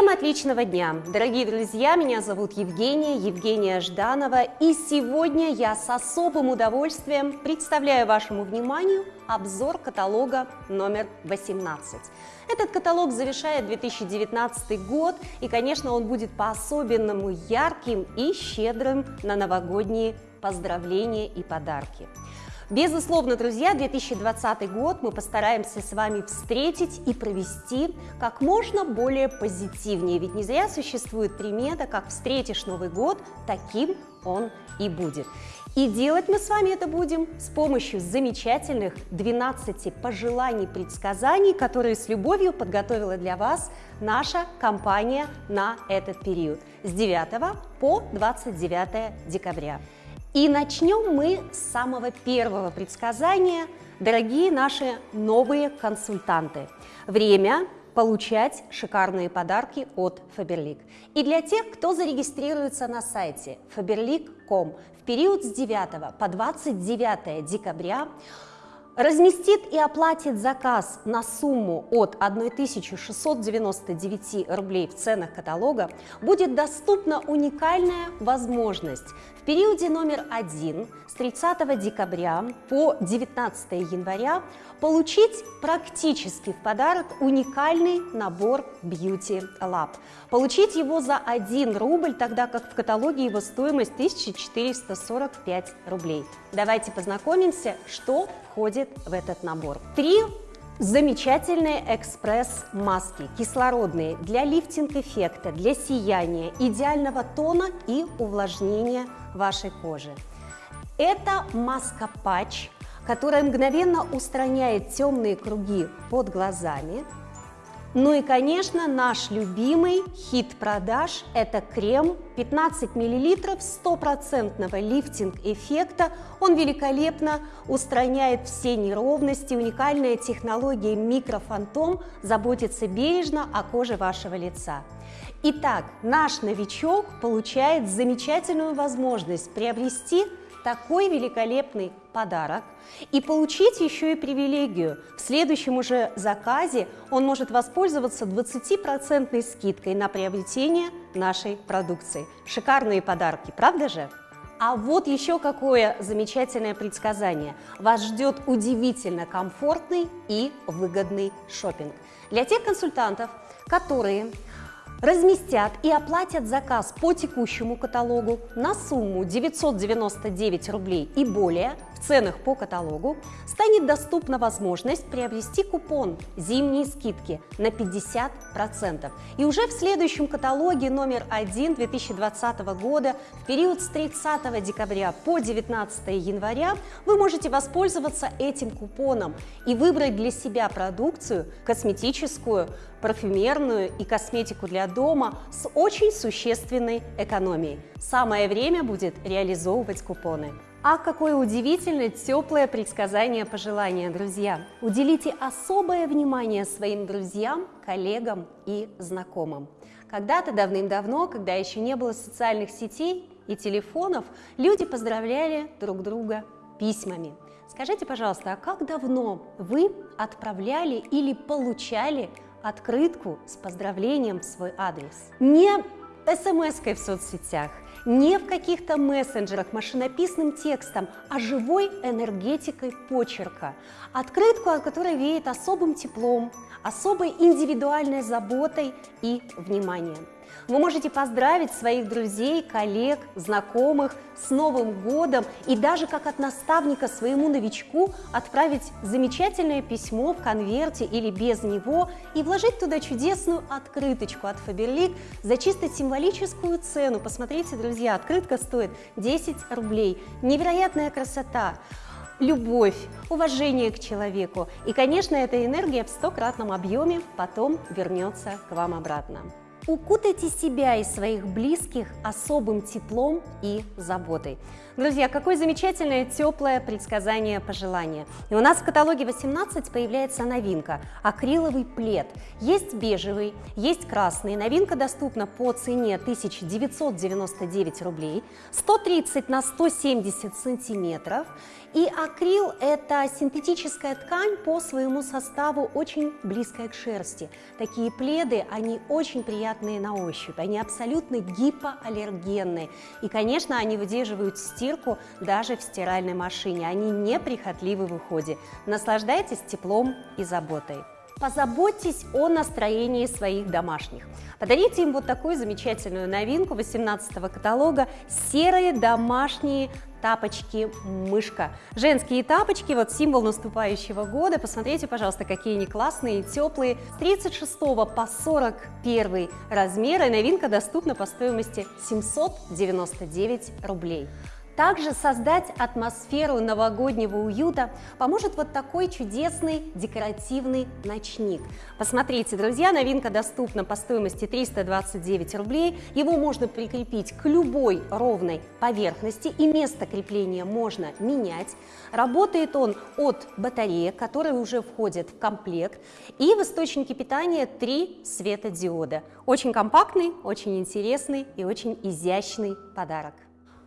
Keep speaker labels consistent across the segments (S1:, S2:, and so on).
S1: Всем отличного дня! Дорогие друзья, меня зовут Евгения, Евгения Жданова, и сегодня я с особым удовольствием представляю вашему вниманию обзор каталога номер 18. Этот каталог завершает 2019 год, и, конечно, он будет по-особенному ярким и щедрым на новогодние поздравления и подарки. Безусловно, друзья, 2020 год мы постараемся с вами встретить и провести как можно более позитивнее, ведь не зря существует примета, как встретишь Новый год, таким он и будет. И делать мы с вами это будем с помощью замечательных 12 пожеланий предсказаний, которые с любовью подготовила для вас наша компания на этот период с 9 по 29 декабря. И начнем мы с самого первого предсказания, дорогие наши новые консультанты. Время получать шикарные подарки от Faberlic. И для тех, кто зарегистрируется на сайте faberlic.com в период с 9 по 29 декабря, разместит и оплатит заказ на сумму от 1699 рублей в ценах каталога, будет доступна уникальная возможность в периоде номер один с 30 декабря по 19 января получить практически в подарок уникальный набор Beauty Lab. Получить его за 1 рубль, тогда как в каталоге его стоимость 1445 рублей. Давайте познакомимся, что входит в этот набор. Три Замечательные экспресс-маски, кислородные, для лифтинг-эффекта, для сияния, идеального тона и увлажнения вашей кожи. Это маска-патч, которая мгновенно устраняет темные круги под глазами, ну и, конечно, наш любимый хит продаж – это крем 15 мл стопроцентного лифтинг-эффекта. Он великолепно устраняет все неровности. Уникальная технология микрофантом заботится бережно о коже вашего лица. Итак, наш новичок получает замечательную возможность приобрести такой великолепный подарок и получить еще и привилегию. В следующем уже заказе он может воспользоваться 20% скидкой на приобретение нашей продукции. Шикарные подарки, правда же? А вот еще какое замечательное предсказание. Вас ждет удивительно комфортный и выгодный шопинг. Для тех консультантов, которые разместят и оплатят заказ по текущему каталогу на сумму 999 рублей и более в ценах по каталогу, станет доступна возможность приобрести купон «Зимние скидки» на 50%. И уже в следующем каталоге номер 1 2020 года в период с 30 декабря по 19 января вы можете воспользоваться этим купоном и выбрать для себя продукцию косметическую, парфюмерную и косметику для дома с очень существенной экономией. Самое время будет реализовывать купоны. А какое удивительное теплое предсказание пожелания, друзья! Уделите особое внимание своим друзьям, коллегам и знакомым. Когда-то давным-давно, когда еще не было социальных сетей и телефонов, люди поздравляли друг друга письмами. Скажите, пожалуйста, а как давно вы отправляли или получали открытку с поздравлением в свой адрес. Не смс-кой в соцсетях, не в каких-то мессенджерах машинописным текстом, а живой энергетикой почерка. Открытку, от которой веет особым теплом, особой индивидуальной заботой и вниманием. Вы можете поздравить своих друзей, коллег, знакомых с Новым годом и даже как от наставника своему новичку отправить замечательное письмо в конверте или без него и вложить туда чудесную открыточку от Faberlic за чисто символическую цену. Посмотрите, друзья, открытка стоит 10 рублей. Невероятная красота! Любовь, уважение к человеку. И, конечно, эта энергия в стократном объеме потом вернется к вам обратно. Укутайте себя и своих близких особым теплом и заботой. Друзья, какое замечательное, теплое предсказание пожелания. И у нас в каталоге 18 появляется новинка – акриловый плед. Есть бежевый, есть красный. Новинка доступна по цене 1999 рублей, 130 на 170 сантиметров. И акрил – это синтетическая ткань по своему составу очень близкая к шерсти. Такие пледы, они очень приятные на ощупь, они абсолютно гипоаллергенные. И, конечно, они выдерживают стирку даже в стиральной машине, они неприхотливы в уходе. Наслаждайтесь теплом и заботой. Позаботьтесь о настроении своих домашних. Подарите им вот такую замечательную новинку 18 каталога «Серые домашние тапочки мышка. Женские тапочки, вот символ наступающего года. Посмотрите, пожалуйста, какие они классные и теплые. С 36 по 41 размеры новинка доступна по стоимости 799 рублей. Также создать атмосферу новогоднего уюта поможет вот такой чудесный декоративный ночник. Посмотрите, друзья, новинка доступна по стоимости 329 рублей. Его можно прикрепить к любой ровной поверхности и место крепления можно менять. Работает он от батареек, которые уже входят в комплект, и в источнике питания три светодиода. Очень компактный, очень интересный и очень изящный подарок.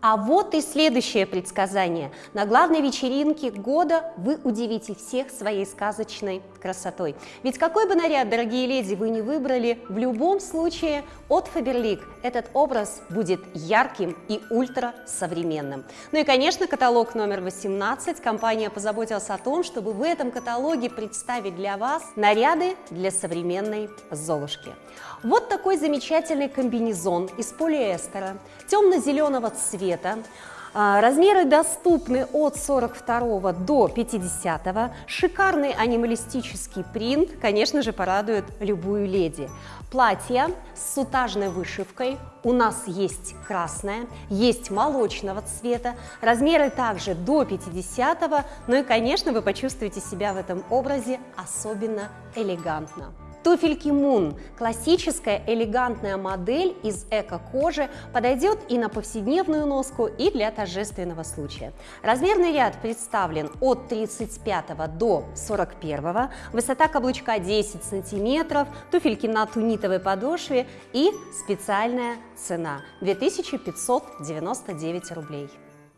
S1: А вот и следующее предсказание. На главной вечеринке года вы удивите всех своей сказочной красотой. Ведь какой бы наряд, дорогие леди, вы не выбрали, в любом случае от Faberlic этот образ будет ярким и ультрасовременным. Ну и, конечно, каталог номер 18. Компания позаботилась о том, чтобы в этом каталоге представить для вас наряды для современной Золушки. Вот такой замечательный комбинезон из полиэстера темно-зеленого цвета. А, размеры доступны от 42 до 50. Шикарный анималистический принт, конечно же, порадует любую леди. Платье с сутажной вышивкой. У нас есть красное, есть молочного цвета. Размеры также до 50. Ну и, конечно, вы почувствуете себя в этом образе особенно элегантно. Туфельки Moon – классическая элегантная модель из эко-кожи, подойдет и на повседневную носку, и для торжественного случая. Размерный ряд представлен от 35 до 41, высота каблучка 10 сантиметров, туфельки на тунитовой подошве и специальная цена – 2599 рублей.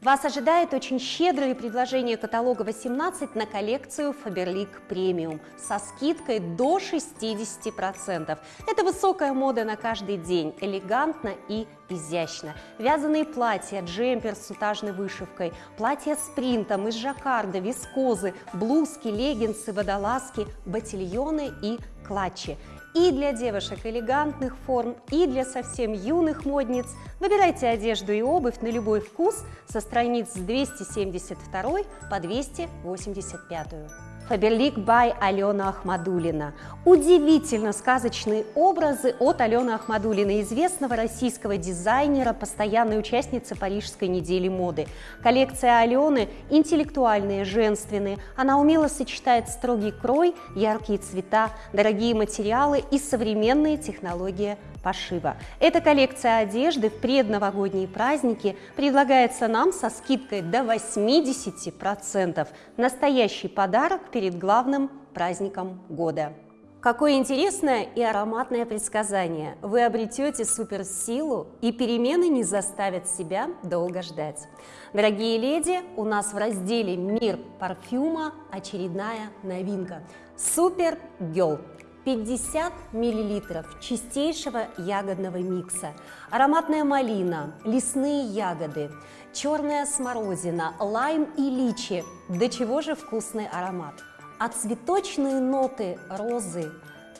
S1: Вас ожидает очень щедрое предложение каталога 18 на коллекцию Faberlic Premium со скидкой до 60%. Это высокая мода на каждый день, элегантно и изящно. Вязаные платья, джемпер с сутажной вышивкой, платья с принтом из жаккарда, вискозы, блузки, леггинсы, водолазки, ботильоны и клатчи и для девушек элегантных форм, и для совсем юных модниц. Выбирайте одежду и обувь на любой вкус со страниц с 272 по 285. Фаберлик бай Алена Ахмадулина. Удивительно сказочные образы от Алены Ахмадулиной, известного российского дизайнера, постоянной участницы Парижской недели моды. Коллекция Алены интеллектуальные, женственные. Она умело сочетает строгий крой, яркие цвета, дорогие материалы и современные технологии пошива. Эта коллекция одежды в предновогодние праздники предлагается нам со скидкой до 80%. Настоящий подарок перед главным праздником года. Какое интересное и ароматное предсказание! Вы обретете суперсилу, и перемены не заставят себя долго ждать. Дорогие леди, у нас в разделе «Мир парфюма» очередная новинка – Супер Гелл 50 мл чистейшего ягодного микса, ароматная малина, лесные ягоды, черная смородина, лайм и личи. До чего же вкусный аромат! А цветочные ноты розы,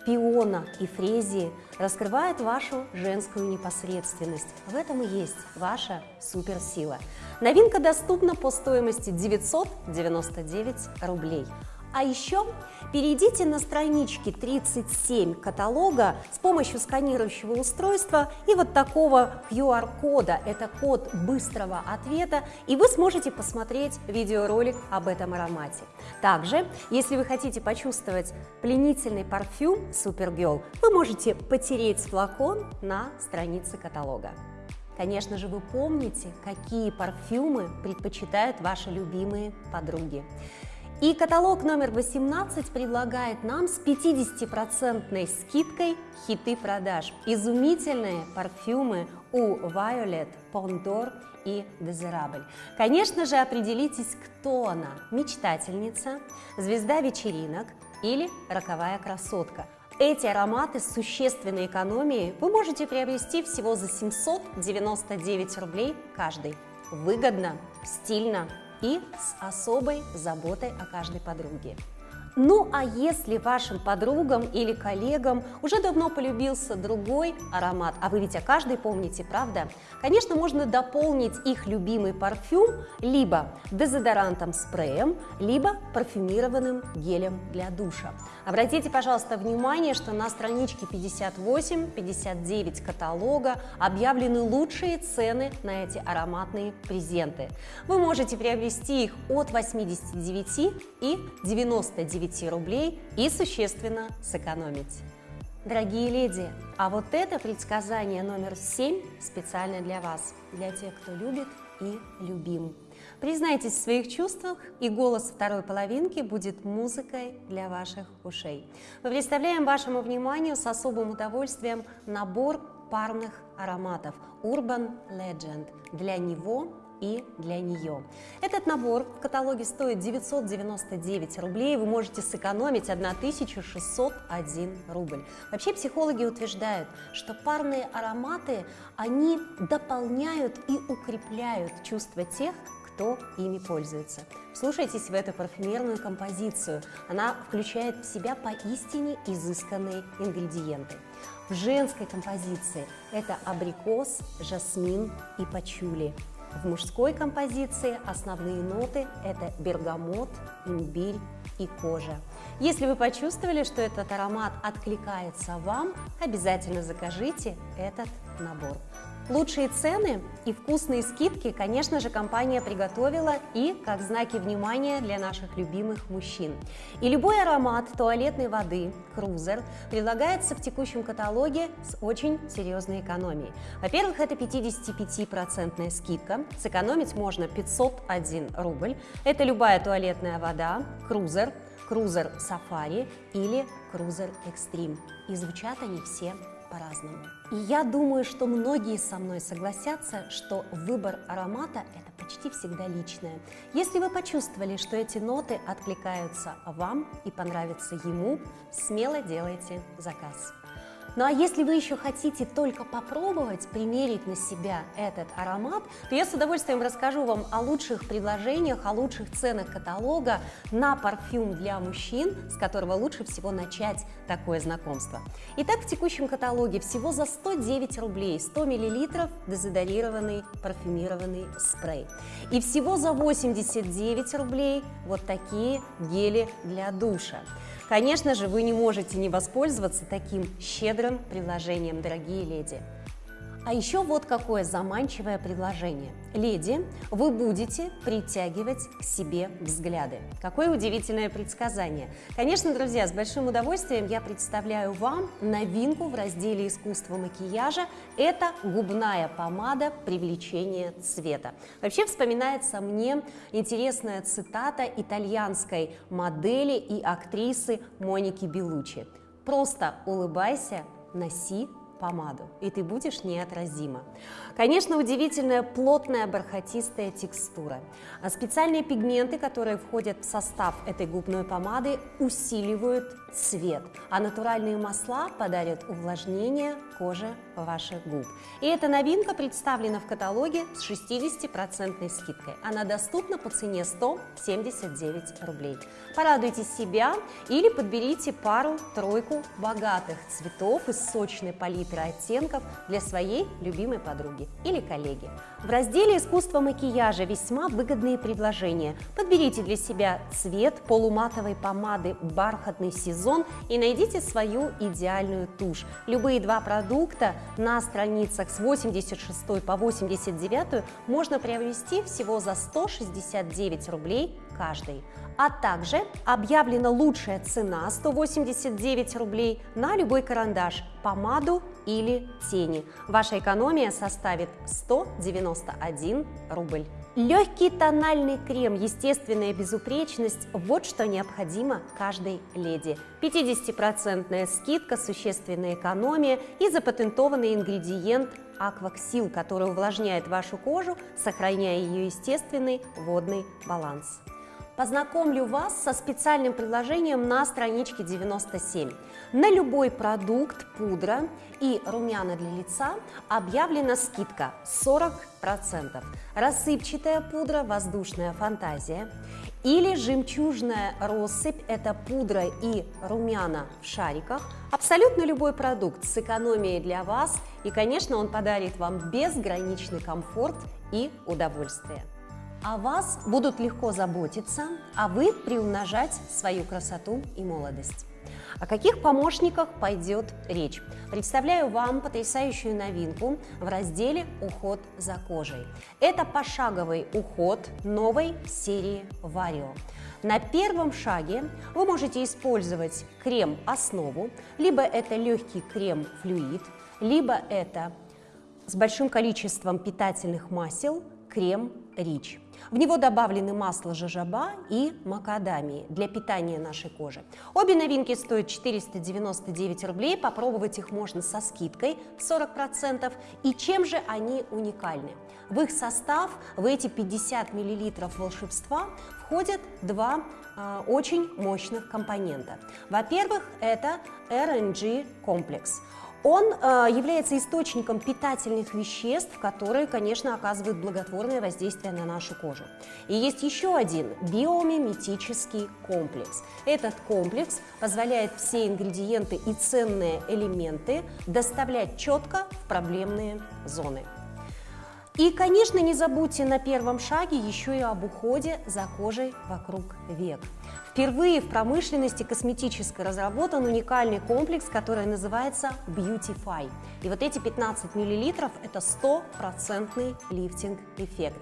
S1: пиона и фрезии раскрывают вашу женскую непосредственность. В этом и есть ваша суперсила. Новинка доступна по стоимости 999 рублей. А еще перейдите на странички 37 каталога с помощью сканирующего устройства и вот такого QR-кода. Это код быстрого ответа, и вы сможете посмотреть видеоролик об этом аромате. Также, если вы хотите почувствовать пленительный парфюм Supergirl, вы можете потереть флакон на странице каталога. Конечно же, вы помните, какие парфюмы предпочитают ваши любимые подруги. И каталог номер 18 предлагает нам с 50% скидкой хиты продаж. Изумительные парфюмы у Violet, Pondor и Дезирабль. Конечно же, определитесь, кто она – мечтательница, звезда вечеринок или роковая красотка. Эти ароматы с существенной экономией вы можете приобрести всего за 799 рублей каждый. Выгодно, стильно и с особой заботой о каждой подруге. Ну а если вашим подругам или коллегам уже давно полюбился другой аромат, а вы ведь о каждой помните, правда? Конечно, можно дополнить их любимый парфюм либо дезодорантом спреем, либо парфюмированным гелем для душа. Обратите, пожалуйста, внимание, что на страничке 58-59 каталога объявлены лучшие цены на эти ароматные презенты. Вы можете приобрести их от 89 и 99 9 рублей и существенно сэкономить. Дорогие леди, а вот это предсказание номер 7 специально для вас, для тех, кто любит и любим. Признайтесь в своих чувствах, и голос второй половинки будет музыкой для ваших ушей. Мы представляем вашему вниманию с особым удовольствием набор парных ароматов Urban Legend. Для него и для нее. Этот набор в каталоге стоит 999 рублей, вы можете сэкономить 1601 рубль. Вообще психологи утверждают, что парные ароматы, они дополняют и укрепляют чувства тех, кто ими пользуется. Слушайтесь в эту парфюмерную композицию. Она включает в себя поистине изысканные ингредиенты. В женской композиции это абрикос, жасмин и пачули. В мужской композиции основные ноты – это бергамот, имбирь и кожа. Если вы почувствовали, что этот аромат откликается вам, обязательно закажите этот набор. Лучшие цены и вкусные скидки, конечно же, компания приготовила и как знаки внимания для наших любимых мужчин. И любой аромат туалетной воды «Крузер» предлагается в текущем каталоге с очень серьезной экономией. Во-первых, это 55% скидка, сэкономить можно 501 рубль. Это любая туалетная вода «Крузер», «Крузер Сафари» или «Крузер Экстрим». И звучат они все по-разному. И я думаю, что многие со мной согласятся, что выбор аромата – это почти всегда личное. Если вы почувствовали, что эти ноты откликаются вам и понравятся ему, смело делайте заказ. Ну а если вы еще хотите только попробовать, примерить на себя этот аромат, то я с удовольствием расскажу вам о лучших предложениях, о лучших ценах каталога на парфюм для мужчин, с которого лучше всего начать такое знакомство. Итак, в текущем каталоге всего за 109 рублей 100 мл дезодорированный парфюмированный спрей. И всего за 89 рублей вот такие гели для душа. Конечно же, вы не можете не воспользоваться таким щедрым предложением, дорогие леди. А еще вот какое заманчивое предложение. Леди, вы будете притягивать к себе взгляды. Какое удивительное предсказание. Конечно, друзья, с большим удовольствием я представляю вам новинку в разделе искусства макияжа. Это губная помада привлечения цвета. Вообще вспоминается мне интересная цитата итальянской модели и актрисы Моники Белучи. Просто улыбайся, носи помаду, и ты будешь неотразима. Конечно, удивительная плотная бархатистая текстура. А специальные пигменты, которые входят в состав этой губной помады, усиливают цвет, а натуральные масла подарят увлажнение кожи ваших губ. И эта новинка представлена в каталоге с 60% скидкой. Она доступна по цене 179 рублей. Порадуйте себя или подберите пару-тройку богатых цветов из сочной палитры оттенков для своей любимой подруги или коллеги. В разделе «Искусство макияжа» весьма выгодные предложения. Подберите для себя цвет полуматовой помады «Бархатный сезон» и найдите свою идеальную тушь. Любые два продукта на страницах с 86 по 89 можно приобрести всего за 169 рублей каждый. А также объявлена лучшая цена 189 рублей на любой карандаш, помаду или тени. Ваша экономия составит 191 рубль. Легкий тональный крем, естественная безупречность – вот что необходимо каждой леди. 50% скидка, существенная экономия и запатентованный ингредиент Акваксил, который увлажняет вашу кожу, сохраняя ее естественный водный баланс. Познакомлю вас со специальным предложением на страничке 97. На любой продукт, пудра и румяна для лица объявлена скидка 40%. Рассыпчатая пудра «Воздушная фантазия» или жемчужная россыпь – это пудра и румяна в шариках. Абсолютно любой продукт с экономией для вас и, конечно, он подарит вам безграничный комфорт и удовольствие о вас будут легко заботиться, а вы приумножать свою красоту и молодость. О каких помощниках пойдет речь? Представляю вам потрясающую новинку в разделе «Уход за кожей». Это пошаговый уход новой серии Vario. На первом шаге вы можете использовать крем-основу, либо это легкий крем-флюид, либо это с большим количеством питательных масел крем Рич. В него добавлены масло жожоба и макадамии для питания нашей кожи. Обе новинки стоят 499 рублей, попробовать их можно со скидкой 40%. И чем же они уникальны? В их состав, в эти 50 мл волшебства входят два э, очень мощных компонента. Во-первых, это RNG комплекс. Он э, является источником питательных веществ, которые, конечно, оказывают благотворное воздействие на нашу кожу. И есть еще один биомиметический комплекс. Этот комплекс позволяет все ингредиенты и ценные элементы доставлять четко в проблемные зоны. И, конечно, не забудьте на первом шаге еще и об уходе за кожей вокруг век. Впервые в промышленности косметической разработан уникальный комплекс, который называется Beautify. И вот эти 15 мл – это стопроцентный лифтинг-эффект.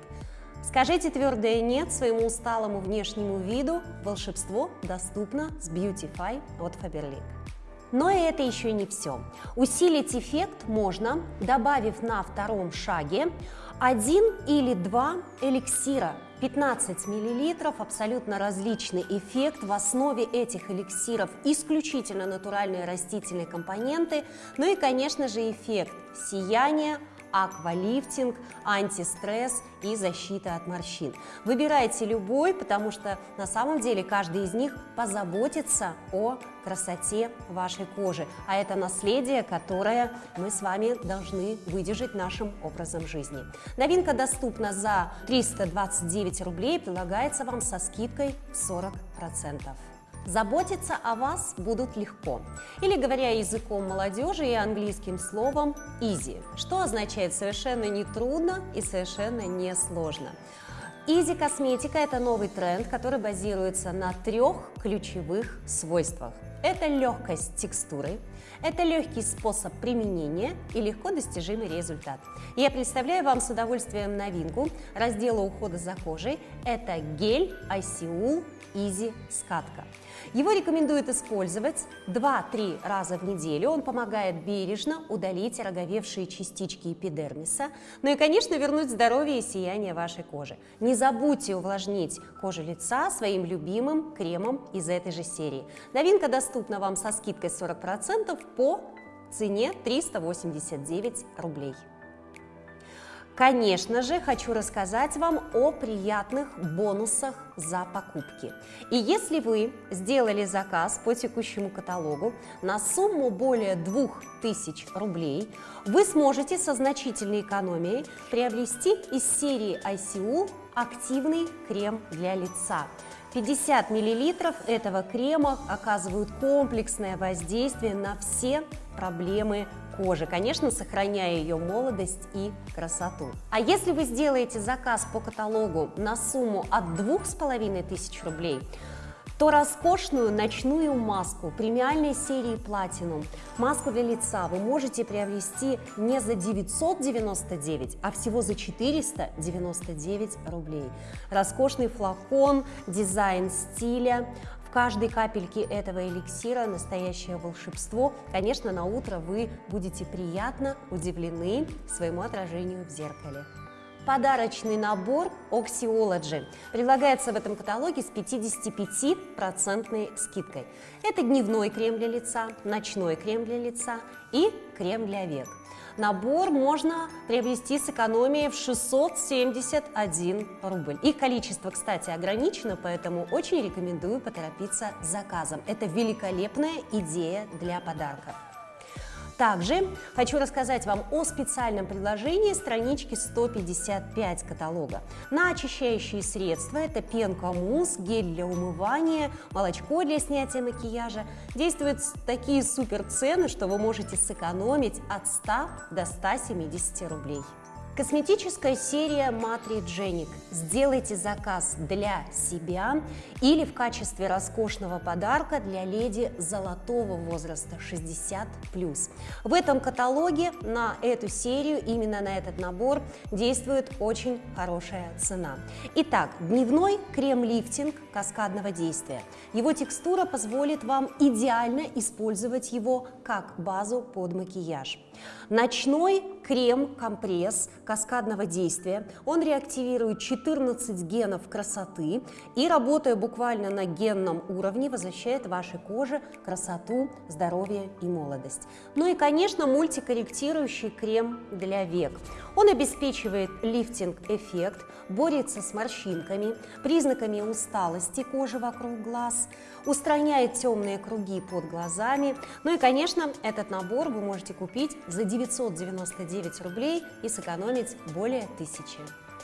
S1: Скажите твердое «нет» своему усталому внешнему виду. Волшебство доступно с Beautify от Faberlic. Но и это еще не все. Усилить эффект можно, добавив на втором шаге один или два эликсира 15 мл, абсолютно различный эффект. В основе этих эликсиров исключительно натуральные растительные компоненты, ну и, конечно же, эффект сияния, аквалифтинг, антистресс и защита от морщин. Выбирайте любой, потому что на самом деле каждый из них позаботится о красоте вашей кожи. А это наследие, которое мы с вами должны выдержать нашим образом жизни. Новинка доступна за 329 рублей, прилагается вам со скидкой 40%. Заботиться о вас будут легко. Или, говоря языком молодежи и английским словом easy, что означает совершенно не трудно и совершенно не сложно. Easy косметика – это новый тренд, который базируется на трех ключевых свойствах. Это легкость текстуры, это легкий способ применения и легко достижимый результат. Я представляю вам с удовольствием новинку раздела ухода за кожей. Это гель ICU Easy Скатка. Его рекомендуют использовать 2-3 раза в неделю. Он помогает бережно удалить роговевшие частички эпидермиса, ну и, конечно, вернуть здоровье и сияние вашей кожи. Не забудьте увлажнить кожу лица своим любимым кремом из этой же серии. Новинка доступна вам со скидкой 40% по цене 389 рублей. Конечно же, хочу рассказать вам о приятных бонусах за покупки. И если вы сделали заказ по текущему каталогу на сумму более 2000 рублей, вы сможете со значительной экономией приобрести из серии ICU активный крем для лица. 50 мл этого крема оказывают комплексное воздействие на все проблемы кожи, конечно, сохраняя ее молодость и красоту. А если вы сделаете заказ по каталогу на сумму от 2500 рублей, то роскошную ночную маску премиальной серии Platinum, маску для лица вы можете приобрести не за 999, а всего за 499 рублей. Роскошный флакон, дизайн стиля, каждой капельке этого эликсира настоящее волшебство. Конечно, на утро вы будете приятно удивлены своему отражению в зеркале. подарочный набор Oxyology. Предлагается в этом каталоге с 55% скидкой. Это дневной крем для лица, ночной крем для лица и крем для век. Набор можно приобрести с экономией в 671 рубль. Их количество, кстати, ограничено, поэтому очень рекомендую поторопиться с заказом. Это великолепная идея для подарка. Также хочу рассказать вам о специальном предложении странички 155 каталога. На очищающие средства это пенка мусс, гель для умывания, молочко для снятия макияжа. Действуют такие супер цены, что вы можете сэкономить от 100 до 170 рублей. Косметическая серия Matrigenic. Сделайте заказ для себя или в качестве роскошного подарка для леди золотого возраста 60+. В этом каталоге на эту серию, именно на этот набор, действует очень хорошая цена. Итак, дневной крем-лифтинг каскадного действия. Его текстура позволит вам идеально использовать его как базу под макияж. Ночной крем-компресс каскадного действия. Он реактивирует 14 генов красоты и, работая буквально на генном уровне, возвращает вашей коже красоту, здоровье и молодость. Ну и, конечно, мультикорректирующий крем для век. Он обеспечивает лифтинг-эффект, борется с морщинками, признаками усталости кожи вокруг глаз, устраняет темные круги под глазами. Ну и, конечно, этот набор вы можете купить за 999 рублей и сэкономить более тысячи.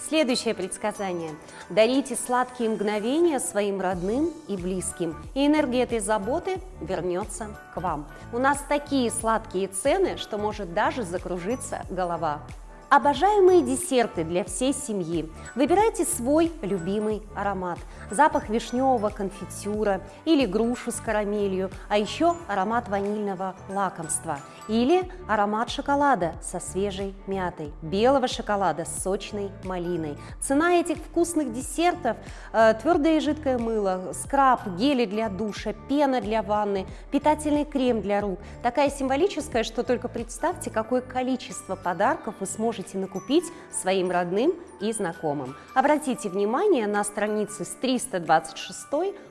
S1: Следующее предсказание. Дарите сладкие мгновения своим родным и близким, и энергия этой заботы вернется к вам. У нас такие сладкие цены, что может даже закружиться голова. Обожаемые десерты для всей семьи. Выбирайте свой любимый аромат. Запах вишневого конфитюра или грушу с карамелью, а еще аромат ванильного лакомства. Или аромат шоколада со свежей мятой, белого шоколада с сочной малиной. Цена этих вкусных десертов э, – твердое и жидкое мыло, скраб, гели для душа, пена для ванны, питательный крем для рук. Такая символическая, что только представьте, какое количество подарков вы сможете можете накупить своим родным и знакомым. Обратите внимание на страницы с 326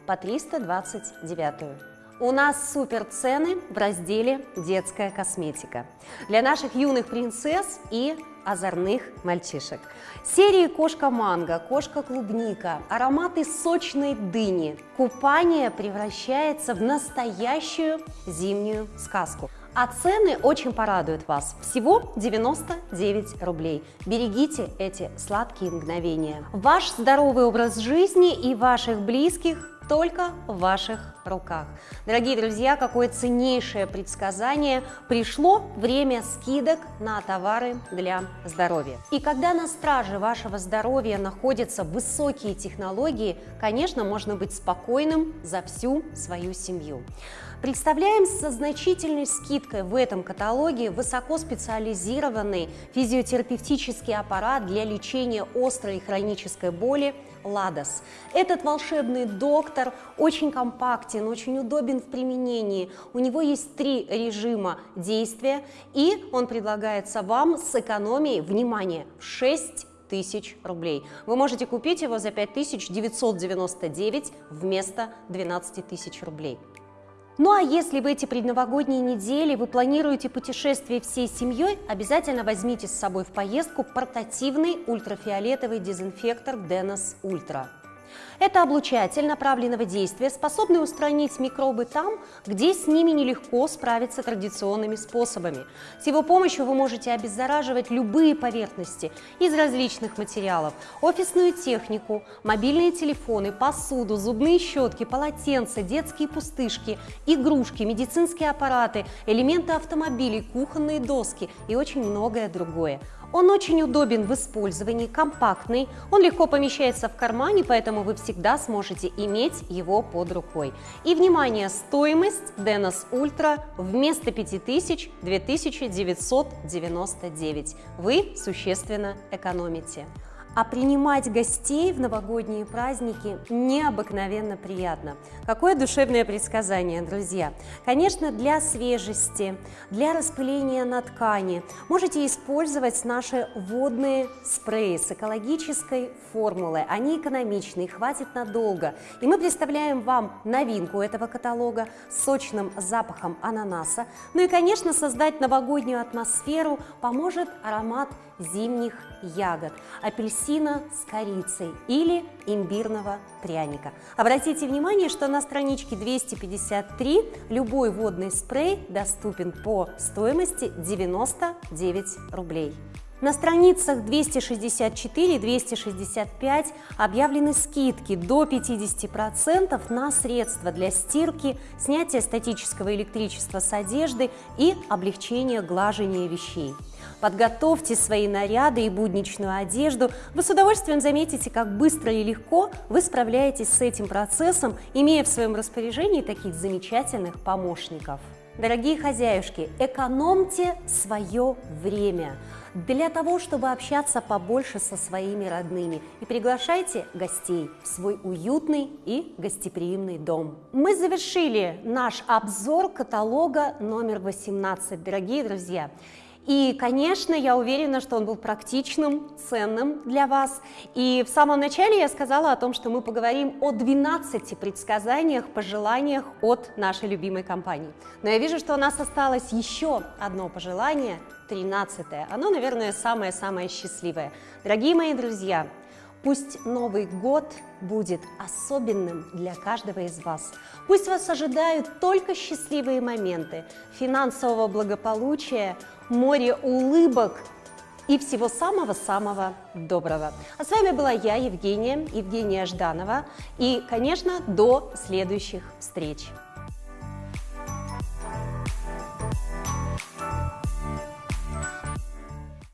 S1: по 329. У нас супер цены в разделе «Детская косметика» для наших юных принцесс и озорных мальчишек. Серии «Кошка-манго», «Кошка-клубника», ароматы сочной дыни. Купание превращается в настоящую зимнюю сказку. А цены очень порадуют вас. Всего 99 рублей. Берегите эти сладкие мгновения. Ваш здоровый образ жизни и ваших близких только в ваших руках. Дорогие друзья, какое ценнейшее предсказание. Пришло время скидок на товары для здоровья. И когда на страже вашего здоровья находятся высокие технологии, конечно, можно быть спокойным за всю свою семью. Представляем со значительной скидкой в этом каталоге высокоспециализированный физиотерапевтический аппарат для лечения острой и хронической боли Ладос. Этот волшебный доктор очень компактен, очень удобен в применении. У него есть три режима действия, и он предлагается вам с экономией, внимание, 6 тысяч рублей. Вы можете купить его за 5999 вместо 12 тысяч рублей. Ну а если в эти предновогодние недели вы планируете путешествие всей семьей, обязательно возьмите с собой в поездку портативный ультрафиолетовый дезинфектор Denos Ultra. Это облучатель направленного действия, способный устранить микробы там, где с ними нелегко справиться традиционными способами. С его помощью вы можете обеззараживать любые поверхности из различных материалов, офисную технику, мобильные телефоны, посуду, зубные щетки, полотенца, детские пустышки, игрушки, медицинские аппараты, элементы автомобилей, кухонные доски и очень многое другое. Он очень удобен в использовании, компактный, он легко помещается в кармане, поэтому вы всегда сможете иметь его под рукой. И, внимание, стоимость Denos Ultra вместо 5000 2999. Вы существенно экономите. А принимать гостей в новогодние праздники необыкновенно приятно. Какое душевное предсказание, друзья! Конечно, для свежести, для распыления на ткани можете использовать наши водные спреи с экологической формулой. Они экономичные, хватит надолго. И мы представляем вам новинку этого каталога с сочным запахом ананаса. Ну и, конечно, создать новогоднюю атмосферу поможет аромат зимних ягод, апельсина с корицей или имбирного пряника. Обратите внимание, что на страничке 253 любой водный спрей доступен по стоимости 99 рублей. На страницах 264-265 объявлены скидки до 50% на средства для стирки, снятия статического электричества с одежды и облегчения глажения вещей. Подготовьте свои наряды и будничную одежду. Вы с удовольствием заметите, как быстро и легко вы справляетесь с этим процессом, имея в своем распоряжении таких замечательных помощников. Дорогие хозяюшки, экономьте свое время для того, чтобы общаться побольше со своими родными и приглашайте гостей в свой уютный и гостеприимный дом. Мы завершили наш обзор каталога номер 18, дорогие друзья. И, конечно, я уверена, что он был практичным, ценным для вас. И в самом начале я сказала о том, что мы поговорим о 12 предсказаниях, пожеланиях от нашей любимой компании. Но я вижу, что у нас осталось еще одно пожелание, 13 -е. Оно, наверное, самое-самое счастливое. Дорогие мои друзья, Пусть Новый год будет особенным для каждого из вас. Пусть вас ожидают только счастливые моменты, финансового благополучия, море улыбок и всего самого-самого доброго. А с вами была я, Евгения, Евгения Жданова. И, конечно, до следующих встреч.